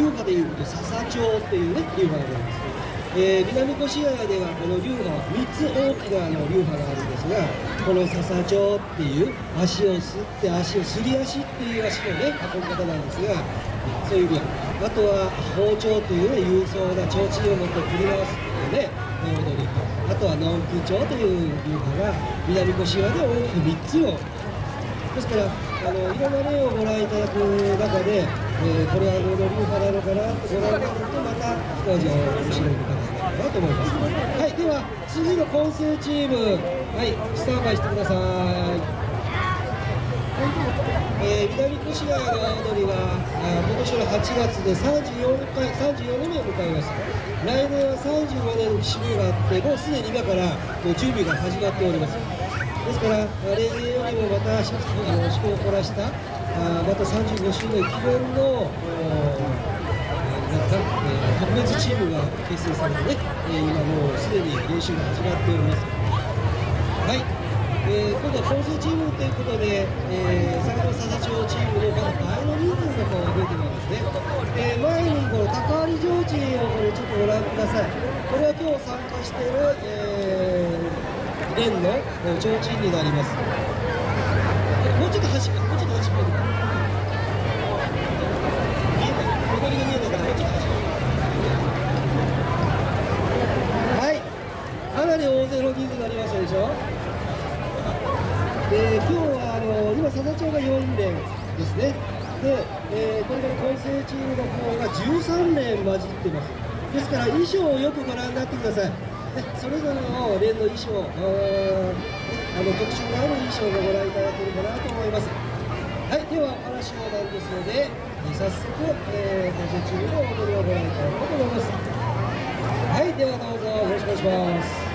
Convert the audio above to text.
流派でいうと笹町っていうね流派があります。えー、南越谷ではこの流派3つ大きなあの流派があるんですがこの笹町っていう足をすって足をすり足っていう足のね運び方なんですがそういう流派あとは包丁というね勇壮な提灯を持って振り回すっていうね踊り。あとはノン空調という流派が南越谷で大きく3つを。ですからあのいろんな例をご覧いただく中で、えー、これはどの流派なのかなご覧いただくとまた一味面白い方なと思い。ますはい。では次の混成チームはい。スタンバイしてください。えー、南越谷の踊りは今年の8月で34回34年を迎えます来年は35年の節目があってもうすでに今からもう準備が始まっております。ですから例年よりもまた一つあの試行を凝らしたあまた35周年記念の、えー、特別チームが結成されてね、えー、今もうすでに練習が始まっております。はい、えー、今度は混成チームということで、えー、先ほど佐々町チームのまだ倍の人数がこう増えてるんですね、えー、前にこの高割上地をこれちょっとご覧ください。これは今日参加している、えー、連の提灯になります。もうちょっと端もうちょっと端っこはいかなり大勢の人数になりましたでしょ？で今日はあの今佐々町が4連ですね。で、えー、これから混成チームの方が13連混じってます。ですから衣装をよくご覧になってください。でそれぞれの連の衣装あの特徴のある衣装をご覧いただければなと思います。はいでは話もなんですので早速、えー、混成チームの踊りをご覧いただこうと思います。はいではどうぞよろしくお願いします。